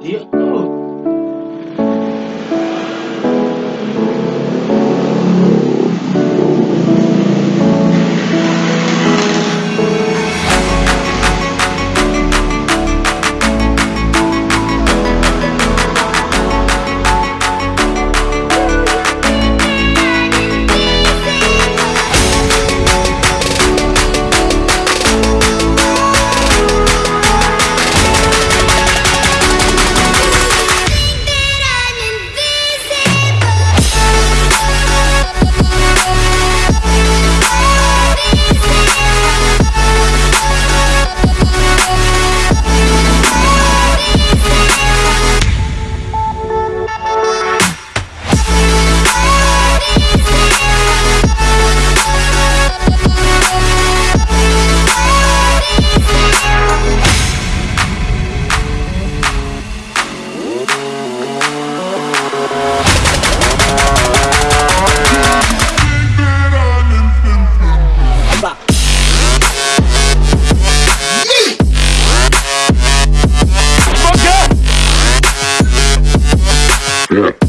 E Look.